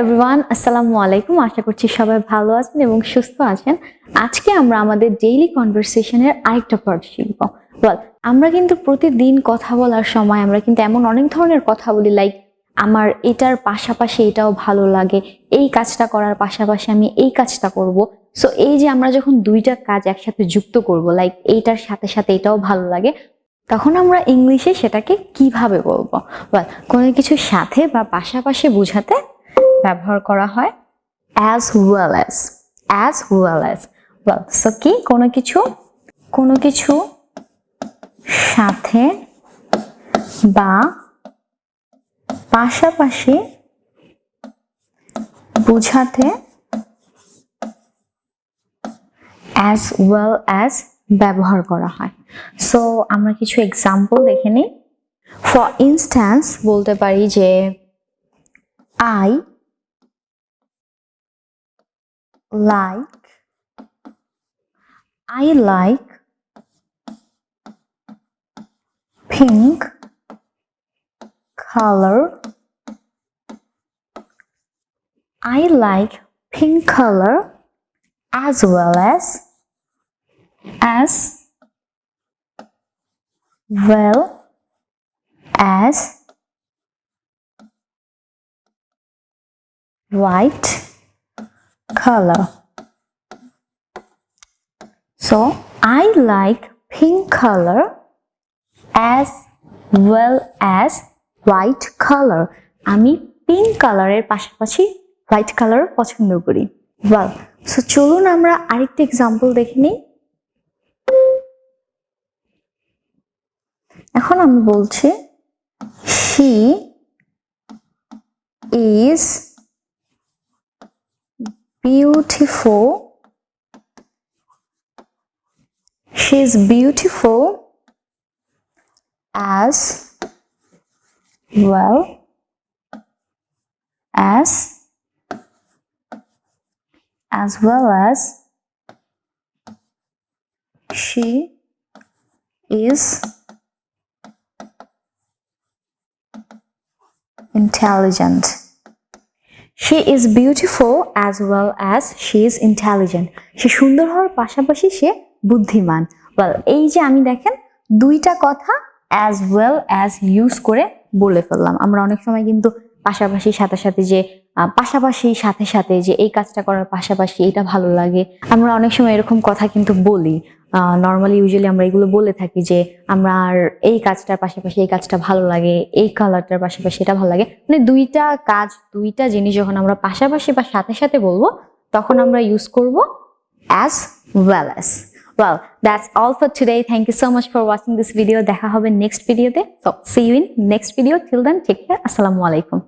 Everyone আসসালামু আলাইকুম। আশা করছি সবাই ভালো আছেন এবং সুস্থ আছেন। আজকে আমরা আমাদের ডেইলি কনভারসেশনের আরেকটা পার্ট শিখব। বল আমরা কিন্তু প্রতিদিন কথা বলার সময় আমরা কিন্তু এমন অনেক ধরনের কথা বলি লাইক আমার এটার পাশাপাশি এটাও ভালো লাগে, এই কাজটা করার পাশাপাশি আমি এই কাজটা করব। সো এই যে আমরা যখন দুইটা কাজ একসাথে যুক্ত করব লাইক এইটার সাথে সাথে এটাও ভালো লাগে, তখন আমরা ইংলিশে সেটাকে কীভাবে বলব? বল কোনো কিছুর সাথে বা পাশাপাশি বোঝাতে ব্যবহার করা হয়? As well as as well as well so কি? কোনো কিছু? কোনো কিছু? সাথে বা পাশাপাশি বোঝাতে অ্যাজ ওয়েল অ্যাজ ব্যবহার করা হয়। সো আমরা কিছু এক্সাম্পল দেখে নিই। ফর ইনস্ট্যান্স বলতে পারি যে I like I like pink color. I like pink color as well as as well as white color. So, I like pink color as well as white color. আমি pink কালারের পাশাপাশি white colour পছন্দ করি ওয়াল so চলুন আমরা আরেকটা example দেখে নিই এখন আমি বলছি she is beautiful. She's beautiful as well as as well as she is intelligent. She is beautiful as well as she is intelligent সে সুন্দর হওয়ার পাশাপাশি সে বুদ্ধিমান। ওয়েল এই যে আমি দেখেন, দুইটা কথা অ্যাজ ওয়েল অ্যাজ ইউজ করে বলে ফেললাম। আমরা অনেক সময় কিন্তু পাশাপাশি সাথে সাথে যে পাশাপাশি সাথে সাথে যে এই কাজটা করার পাশাপাশি এটা ভালো লাগে। আমরা অনেক সময় এরকম কথা কিন্তু বলি। নর্মালি ইউজুয়ালি আমরা এগুলো বলে থাকি যে আমরা আর এই কাজটার পাশাপাশি এই কাজটা ভালো লাগে, এই কালারটার পাশাপাশি এটা ভালো লাগে। মানে দুইটা কাজ, দুইটা জিনিস যখন আমরা পাশাপাশি বা সাথে সাথে বলব, তখন আমরা ইউজ করব as well as well that's all for today thank you so much for watching this video দেখা হবে নেক্সট ভিডিওতে so see you in next video till then take care আসসালামু আলাইকুম